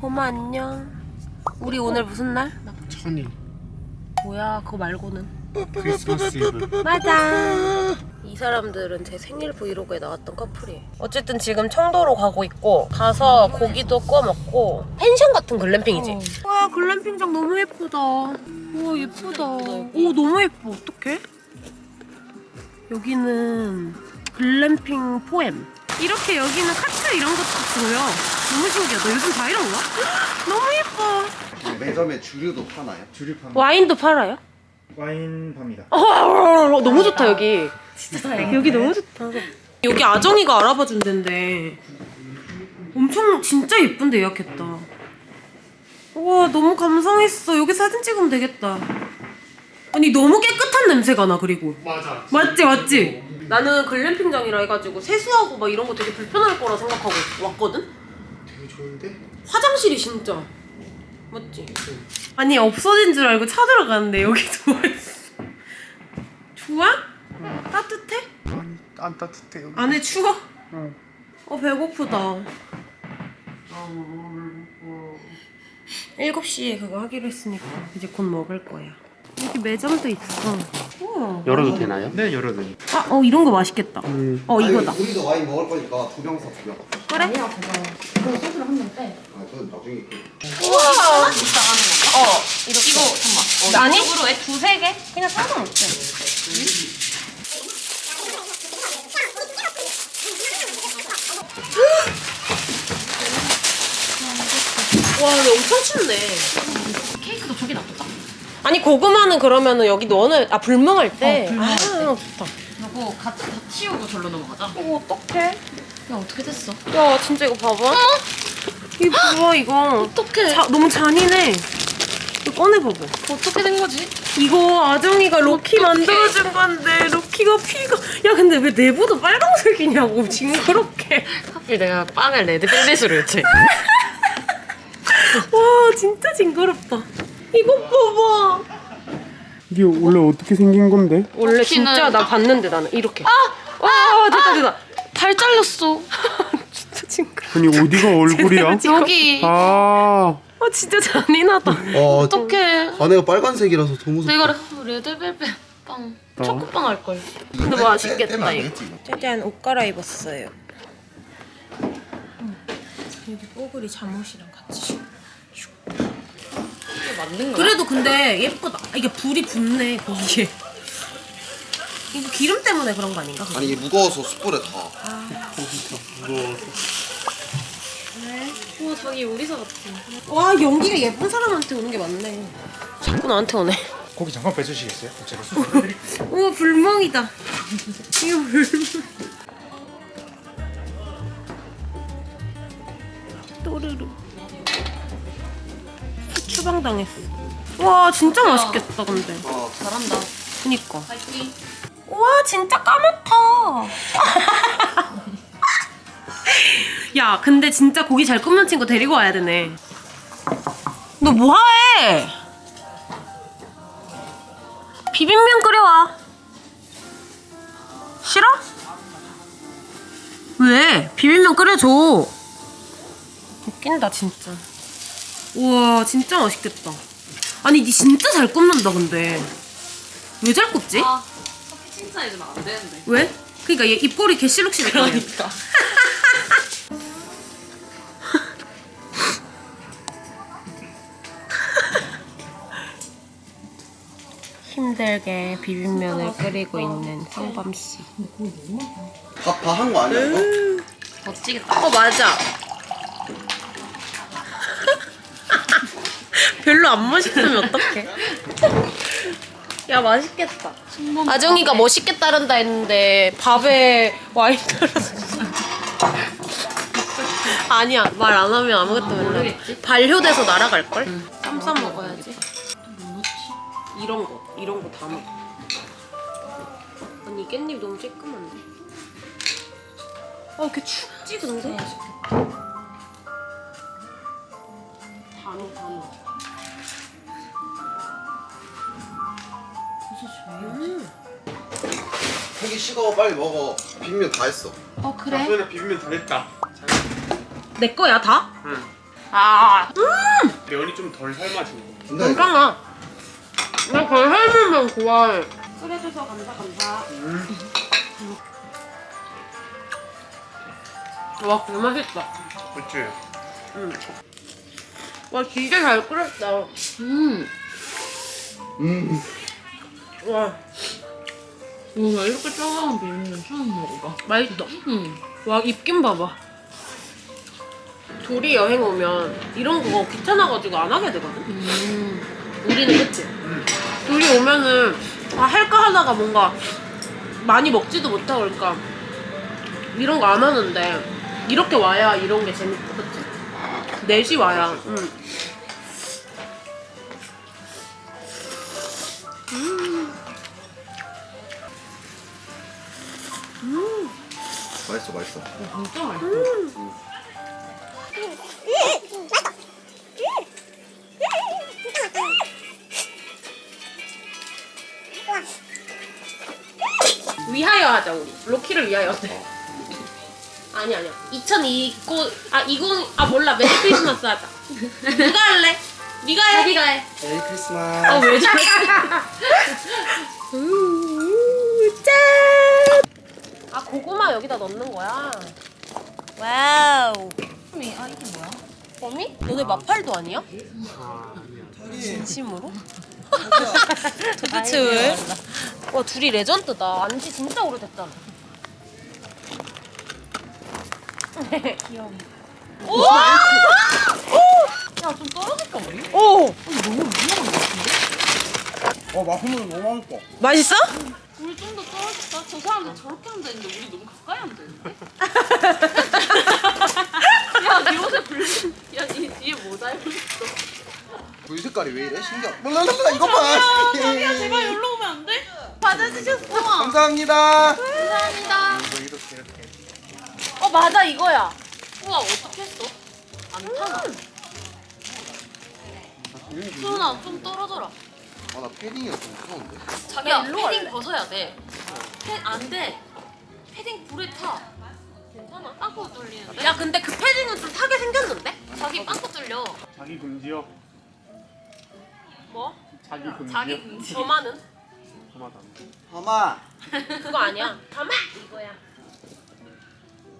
봄아 안녕. 우리 오늘 무슨 날? 천일 뭐야 그거 말고는. 크리스마스 이브 맞아. 이 사람들은 제 생일 브이로그에 나왔던 커플이에요. 어쨌든 지금 청도로 가고 있고 가서 고기도 구워 먹고 펜션 같은 글램핑이지. 와 글램핑장 너무 예쁘다. 우와 예쁘다. 오 너무 예뻐. 어떡해? 여기는 글램핑 포엠. 이렇게 여기는 카트 이런 것도 보여. 너무 신기하다. 요즘 다 이런 거야? 너무 예뻐. 매점에 주류도 파나요? 주류판 와인도 팔아요? 와인 팝니다 어, 너무 좋다 여기. 진짜 다행이다. 여기 너무 좋다. 여기 아정이가 알아봐 준 데인데 엄청 진짜 예쁜데 예약했다. 와 너무 감상했어. 여기 사진 찍으면 되겠다. 아니 너무 깨끗한 냄새가 나 그리고. 맞아 맞지 맞지. 나는 글램핑장이라 해가지고 세수하고 막 이런 거 되게 불편할 거라 생각하고 왔거든. 되게 좋은데? 화장실이 진짜 맞지? 아니 없어진 줄 알고 찾으러 갔는데 여기 좋아했어. 좋아? 따뜻해? 아니 안 따뜻해 여기 안에 추워? 어. 어 배고프다. 7시에 그거 하기로 했으니까 이제 곧 먹을 거야. 여기 매점도 있어. 우와. 열어도 되나요? 네 열어도 돼 아, 어 이런 거 맛있겠다. 음. 어 이거다. 아니, 우리도 와인 먹을 거니까 두 병 사, 두 병. 그래? 아, 그건 나중에. 그- 우와. 어 이렇게. 이거 잠깐. 아니? 으로 두세 개? 그냥 상관없지. 와, 근데 엄청 춥네. 아니 고구마는 그러면은 여기 넣어놓 아 불멍할 때. 어, 불멍할 아 때. 좋다. 그리고 다, 다 치우고 절로 넘어가자. 이거 어떡해? 야 어떻게 됐어? 야 진짜 이거 봐봐. 이거 뭐야 이거. 어떡해. 자, 너무 잔인해. 이거 꺼내봐봐. 어떻게 된 거지? 이거 아정이가 로키 만들어준 건데 로키가 피가 야 근데 왜 내부도 빨강색이냐고 징그럽게 하필 내가 빵을 레드 벨벳으로 했지. 와 진짜 징그럽다 이것 봐봐 이게 원래 어떻게 생긴 건데? 원래 진짜 나 봤는데 나는 이렇게 아! 와 됐다 됐다 발 잘렸어. 진짜 징그러 아니 어디가 얼굴이야? 여기. 아 아 진짜 잔인하다 어, 어떡해. 안에가 빨간색이라서 더 무섭다. 내가 레드벨벳 빵. 어. 초코빵 할 걸. 근데 떼- 맛있겠다, 떼면 안 이거. 이거. 짜잔 옷 갈아입었어요 여기 뽀글이 잠옷이랑 같이 맞는 거야? 그래도 근데 예쁘다. 이게 불이 붙네 거기에. 이거 기름 때문에 그런 거 아닌가? 아니, 이게 무거워서 숯불에 다. 우와 자기 요리사 같아. 와 연기가 예쁜 사람한테 오는 게 맞네. 자꾸 나한테 오네. 고기 잠깐 빼주시겠어요? 제가 우와 불멍이다. 이거 불멍. 또르르. 추방 당했어. 와 진짜 맛있겠다 근데. 잘한다. 그니까. 파이팅. 와 진짜 까맣다. 야 근데 진짜 고기 잘 굽는 친구 데리고 와야 되네. 너 뭐해? 비빔면 끓여와. 싫어? 왜? 비빔면 끓여줘. 웃긴다 진짜. 우와 진짜 맛있겠다. 아니 니 진짜 잘 굽는다 근데. 왜 잘 굽지? 아 커피 칭찬해주면 안 되는데. 왜? 그니까 얘 입꼬리 개실룩실해. 그러니까. 힘들게 비빔면을 끓이고 있는 성범 씨. 밥, 다한거 아니야, 이거? 멋지겠다. 어 맞아. 별로 안 맛있으면 어떡해? 야 맛있겠다. 아정이가 멋있게 따른다 했는데 밥에 와인 따라서. 아니야 말 안 하면 아무것도 몰라. 반려돼서 날아갈 걸? 쌈 싸 먹어야지. 뭐? 이런 거 이런 거 다 먹어. 아니 이 깻잎 너무 쬐끔한데. 아 이렇게 춥지 근데? 단어 단어. 고기 식어, 빨리 먹어. 빅면 다 했어. 어 그래? 소연아 비빔면 다 됐다 내 거야 다? 응 아, 면이 좀 덜 삶아진 거. 괜찮아. 나 거의 삶으면 좋아해. 끓여줘서 감사 감사. 와, 개 맛있다. 그치? 와, 진짜 잘 끓였다. 음. 음 와, 와 이렇게 짜가운 비빔면 처음 먹어봐. 맛있다. 음. 와, 입김 봐봐. 둘이 여행 오면 이런 거 귀찮아가지고 안 하게 되거든? 음. 우리는 그치? 둘이 오면은 아 할까 하다가 뭔가 많이 먹지도 못하고 그러니까 이런 거 안 하는데 이렇게 와야 이런 게 재밌고 그치? 넷이 와야 응. 맛있어 맛있어. 진짜 맛있어. 위하여 하자 우리. 로키를 위하여. 어때? 아니 아니야. 2029아 20, 아 몰라. Merry Christmas 하자. 누가 할래? 네가 해. 네가 해. Merry Christmas. 어왜 저래 고구마 여기다 넣는 거야 와우 아 이게 뭐야? 범이? 너네 맞팔도 아니야? 진심으로? 도대체 왜? 와 둘이 레전드다 안지 진짜 오래됐잖아 귀여워. 오! 야 좀 떨어질까 우리? 오! 너무 위험한 것 같은데? 어 맛있는 거 너무 맛있어 맛있어? 우리 좀 더 떨어질까? 저 사람들 저렇게 한다는데 우리 너무 가까이 한다는데? 야니 옷에 불. 야니 뒤에 뭐 달고 있어? 불 색깔이 왜 이래 신기하다 몰라 몰라 이거 봐야 제발 여기로 오면 안 돼? 받아주셨어. 감사합니다 감사합니다. 이거 이렇게 이렇게 어 맞아 이거야 우와 어떻게 했어? 안 타나? 수은아 좀 떨어져라. 아나 패딩이 좀 무서운데 자기야 패딩 갈래. 벗어야 돼. 패, 안 돼. 패딩 불에 타. 괜찮아? 빵꾸 뚫리는데? 야 근데 그 패딩은 좀 타게 생겼는데? 자기 빵꾸 뚫려. 자기 금지요. 뭐? 자기 금지요. 자기 금지. 저만은? 하나도 하마 그거 아니야 가마! 이거야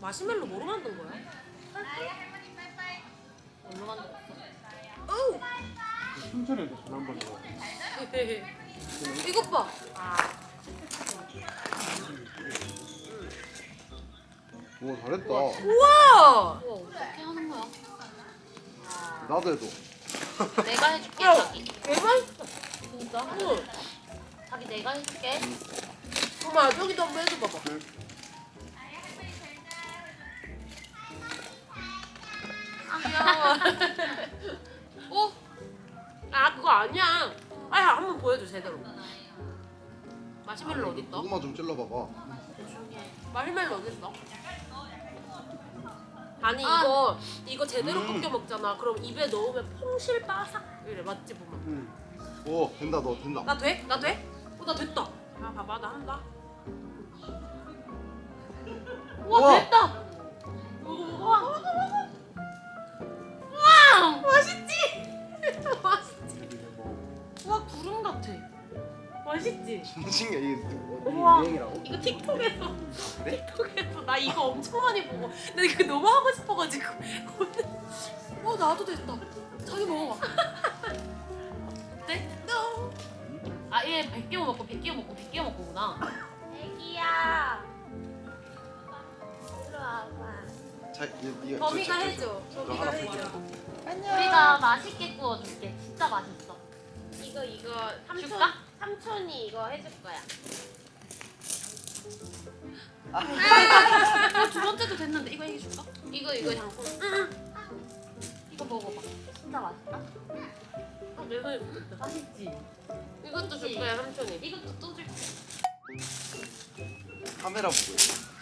마시멜로 뭐로 만든 거야? 뭘로 만들었어? 어우 순철이한테 전화 한번 줘. 이것 봐오 잘했다 우와 우와 어떻게 하는 거야? 나도 해도 내가 해줄게 야. 자기. 대박이다 진짜? 응 자기 내가 해줄게. 엄마 저기도 한번 해줘 봐봐 아 귀여워. 어? 아 그거 아니야 아야 한번 보여줘 제대로 마시멜로 어딨어? 고구마 좀 찔러봐봐 마시멜로 어딨어? 아니 아. 이거 이거 제대로 음. 꺾여 먹잖아 그럼 입에 넣으면 퐁실 바삭 이래 맞지 보면 오 된다 너 된다 나 돼? 나 돼? 어, 나 됐다. 야, 봐봐, 나 한다. 우와, 우와. 됐다. 맛있지? 신기해 이게 우와. 유행이라고? 이거 틱톡에서 그래? 틱톡에서 나 이거 엄청 많이 보고 나 이거 너무 하고 싶어가지고 어 나도 됐다 자기 먹어봐 어때? 아얘 100개 먹고 100개 먹고 100개 먹고구나. 애기야 와봐 자, 범이가 해줘 범이가 하나 해줘 우리가 맛있게 구워줄게. 진짜 맛있어. 이거 이거 삼촌 줄까? 삼촌이 이거 해줄 거야. 아, 두 번째도 됐는데 이거 해줄까? 이거 이거 장군. 이거 먹어봐. 진짜 맛있다. 아, 내 손에 묻었다. 맛있지? 이것도 줄 거야 삼촌이. 이것도 또 줄게. 카메라 보고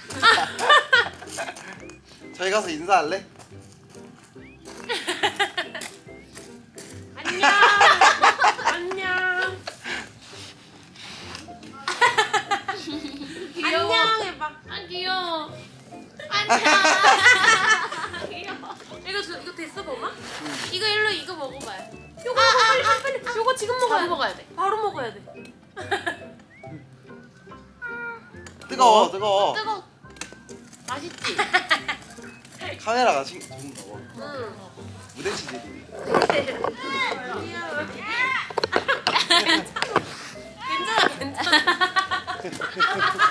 저희 가서 인사할래? 아. 귀여워. 이거 줘, 이거 됐어. 맛있어 범아? 이거 일로 이거 먹어봐요. 요거 요거 빨리 빨리 빨리. 요거 지금 먹어야 돼. 먹어야 돼. 바로 먹어야 돼. 뜨거워 뜨거워 뜨거. 맛있지? 카메라가 신좀 더워 응. 무대 치질이 괜찮아 괜찮아.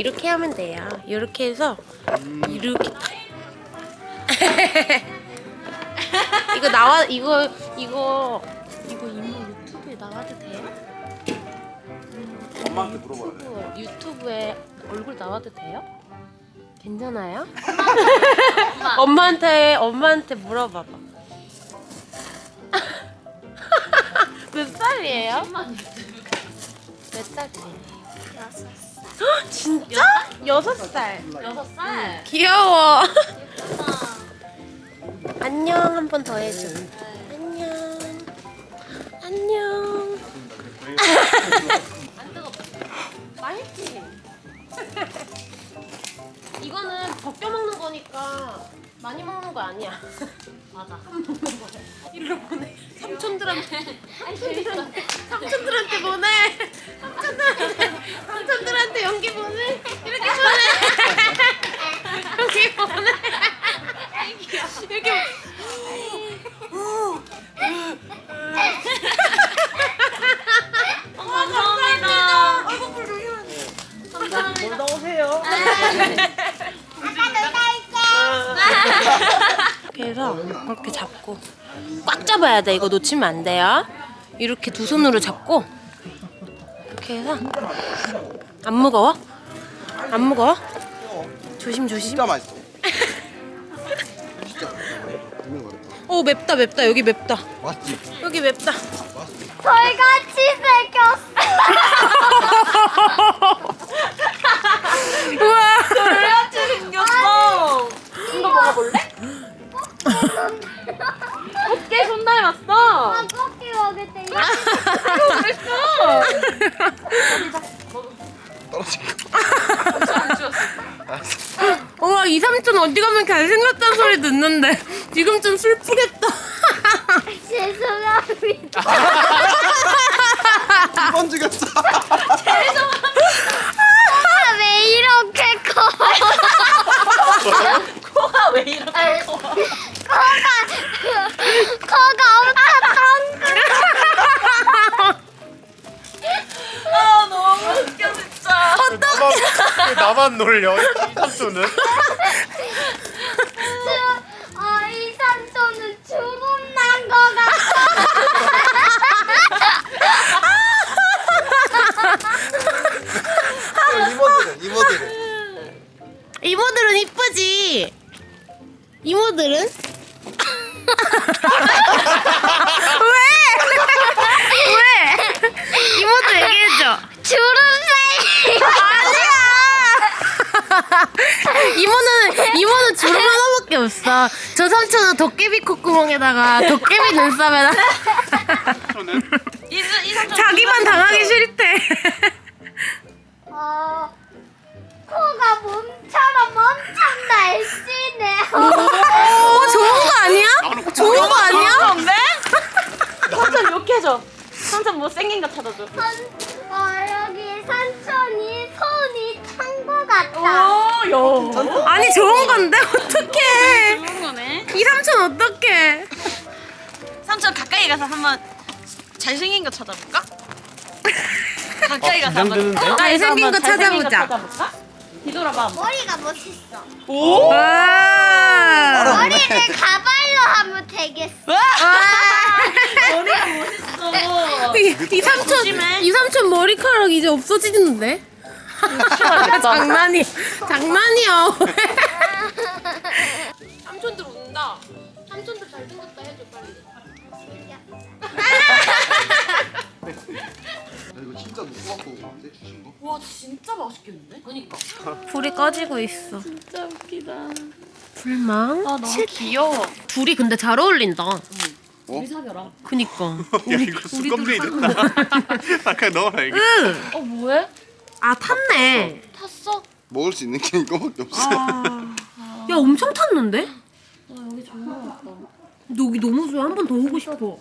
이렇게 하면 돼요. 이렇게 해서 이렇게. 이거 나와 이거 이거 이거 이모 유튜브에 나와도 돼요? 엄마한테 물어봐야 돼 유튜브, 유튜브에 얼굴 나와도 돼요? 괜찮아요? 엄마한테 엄마한테 물어봐봐. 몇 살이에요? 몇 살이에요? 헉, 진짜? 여섯 살. 여섯 살. 귀여워. 안녕 한 번 더 해줘. 안녕. 안녕. 안 뜨겁다. 맛있지? 이거는 벗겨 먹는 거니까 많이 먹는 거 아니야. 맞아. 일로 보내. 삼촌들한테. 재밌어. 삼촌들한테 보내. 삼촌들한테, 삼촌들한테 연기 보내. 이렇게 보내. 연기 보내. 이렇게. 어, 감사합니다. 아이고 불 조심하세요. 감사합니다. 나오세요 그래서 이렇게 잡고 꽉 잡아야 돼. 이거 놓치면 안 돼요. 이렇게 두 손으로 잡고 이렇게 해서 안 무거워? 안 무거워? 조심 조심. 진짜 맛있어 오 맵다 맵다 여기 맵다 맛있지? 여기 맵다. 저희 가면 잘생겼다는 소리 듣는데 지금 좀 슬프겠다. 죄송합니다. 두번 죽였어 아, 왜 이렇게 커? 코가 왜 이렇게 커? 코가 코가 엄청 덩. 아 너무 웃겨 진짜. 나만, 왜 나만 놀려 이 삼촌은 콧구멍에다가 도깨비 눈썹에다 자기만 당하기 싫대. 어, 코가 몸처럼 엄청 날씬해. 어 좋은 거 아니야? 좋은 거 아니야? 건데? 삼촌 욕해줘. 삼촌 못생긴 거 찾아줘. 산, 어, 여기 삼촌이 손이 찬 거 같다. 오, 야. 아니 좋은 건데 어떡해? 이 삼촌 어떡해? 삼촌 가까이 가서 한번 잘생긴 거 찾아볼까? 가까이 가서 한번 긴장되는데? 잘생긴 거 잘생긴 거 찾아보자. 찾아볼까? 뒤돌아봐. 한번. 머리가 멋있어. 와. 머리를 가발로 하면 되겠어. 머리가 멋있어. 이, 이 삼촌 조심해. 이 삼촌 머리카락 이제 없어지는데? 장난이 장난이야. 해줘 빨리. 야, 이거 진짜 누구 갖고 왔는데 주신 거? 와 진짜 맛있겠는데? 그니까. 불이 꺼지고 있어. 진짜 웃기다. 불망. 아 너무 귀여워. 둘이 근데 잘 어울린다. 우리 사겨라. 그니까. 야 이거 수건비 됐다 아 그냥 넣어라 이게 으. 어 뭐해? 아 탔네. 탔어? 먹을 수 있는 게 이거밖에 없어. 야 엄청 탔는데? 아 여기 좋은 여기 너무 좋아 한 번 더 오고 싶어.